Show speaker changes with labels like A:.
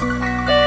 A: Música